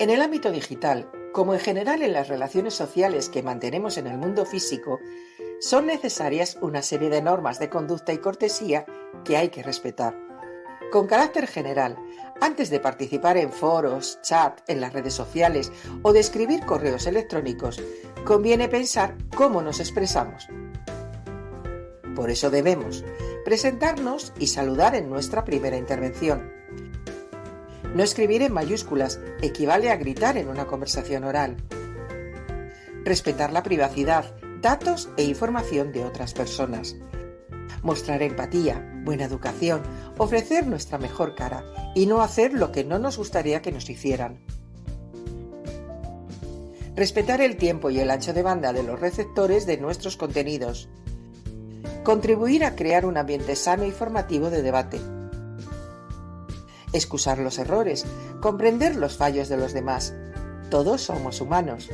En el ámbito digital, como en general en las relaciones sociales que mantenemos en el mundo físico, son necesarias una serie de normas de conducta y cortesía que hay que respetar. Con carácter general, antes de participar en foros, chat, en las redes sociales o de escribir correos electrónicos, conviene pensar cómo nos expresamos. Por eso debemos presentarnos y saludar en nuestra primera intervención. No escribir en mayúsculas equivale a gritar en una conversación oral. Respetar la privacidad, datos e información de otras personas. Mostrar empatía, buena educación, ofrecer nuestra mejor cara y no hacer lo que no nos gustaría que nos hicieran. Respetar el tiempo y el ancho de banda de los receptores de nuestros contenidos. Contribuir a crear un ambiente sano y formativo de debate. Excusar los errores, comprender los fallos de los demás. Todos somos humanos.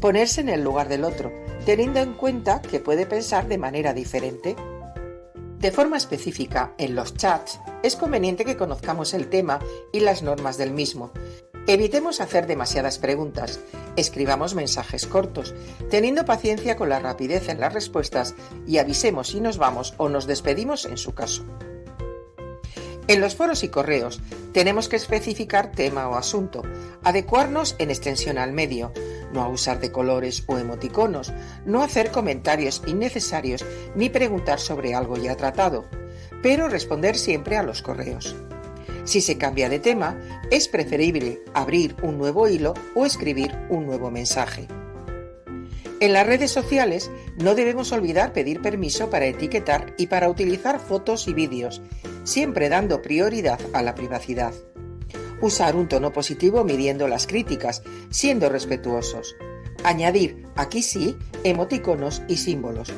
Ponerse en el lugar del otro, teniendo en cuenta que puede pensar de manera diferente. De forma específica, en los chats, es conveniente que conozcamos el tema y las normas del mismo. Evitemos hacer demasiadas preguntas, escribamos mensajes cortos, teniendo paciencia con la rapidez en las respuestas y avisemos si nos vamos o nos despedimos en su caso. En los foros y correos tenemos que especificar tema o asunto, adecuarnos en extensión al medio, no abusar de colores o emoticonos, no hacer comentarios innecesarios ni preguntar sobre algo ya tratado, pero responder siempre a los correos. Si se cambia de tema, es preferible abrir un nuevo hilo o escribir un nuevo mensaje. En las redes sociales no debemos olvidar pedir permiso para etiquetar y para utilizar fotos y vídeos, siempre dando prioridad a la privacidad. Usar un tono positivo midiendo las críticas, siendo respetuosos. Añadir, aquí sí, emoticonos y símbolos.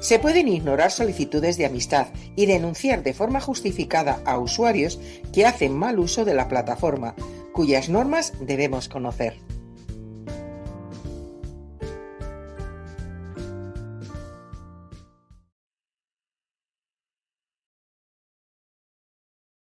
Se pueden ignorar solicitudes de amistad y denunciar de forma justificada a usuarios que hacen mal uso de la plataforma, cuyas normas debemos conocer.